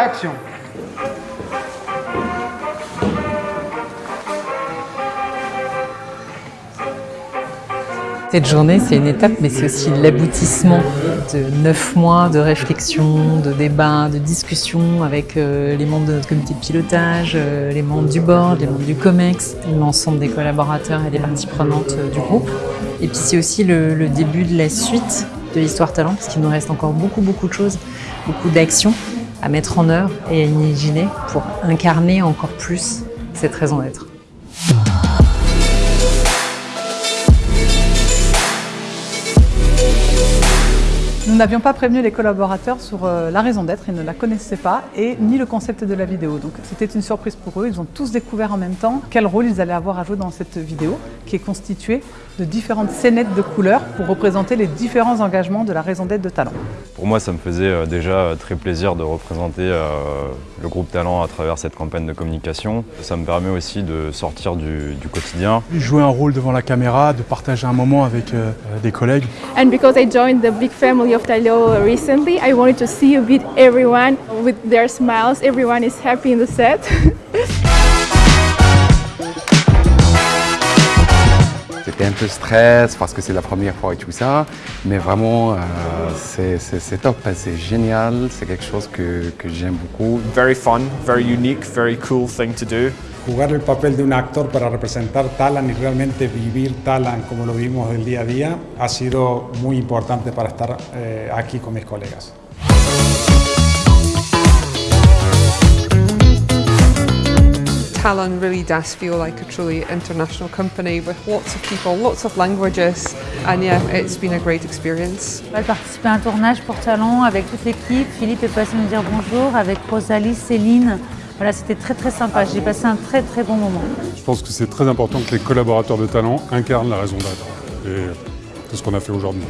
Action Cette journée, c'est une étape, mais c'est aussi l'aboutissement de neuf mois de réflexion, de débats, de discussions avec euh, les membres de notre comité de pilotage, euh, les membres du board, les membres du COMEX, l'ensemble des collaborateurs et des parties prenantes euh, du groupe. Et puis c'est aussi le, début de la suite de l'Histoire Talent, parce qu'il nous reste encore beaucoup, beaucoup de choses, beaucoup d'actions à mettre en œuvre et à imaginer pour incarner encore plus cette raison d'être. Nous n'avions pas prévenu les collaborateurs sur euh, la raison d'être, ils ne la connaissaient pas, et ni le concept de la vidéo. Donc c'était une surprise pour eux, ils ont tous découvert en même temps quel rôle ils allaient avoir à jouer dans cette vidéo, qui est constituée de différentes scénettes de couleurs pour représenter les différents engagements de la raison d'être de Talent. Pour moi, ça me faisait euh, déjà euh, très plaisir de représenter le groupe Talent à travers cette campagne de communication. Ça me permet aussi de sortir du, du quotidien. Jouer un rôle devant la caméra, de partager un moment avec des collègues. And because I joined the big family of Talio recently, I wanted to see a bit everyone with their smiles. Everyone is happy in the set. C'était un peu stress parce que c'est la première fois et tout ça, mais vraiment euh, c'est top, c'est génial, c'est quelque chose que, que j'aime beaucoup. Very fun, very unique, very cool thing to do. Jugar el papel de un actor para representar Talan y realmente vivir Talan como lo vivimos del día a día ha sido muy importante para estar eh, aquí con mis colegas. Talon really does feel like a truly international company with lots of people, lots of languages, and yeah, it's been a great experience. J'ai participé à un tournage pour Talon avec toute l'équipe. Philippe est passé me dire bonjour avec Rosalie, Céline. Voilà, c'était très très sympa. J'ai passé un très très bon moment. Je pense que c'est très important que les collaborateurs de Talent incarnent la raison d'être. Et c'est ce qu'on a fait aujourd'hui.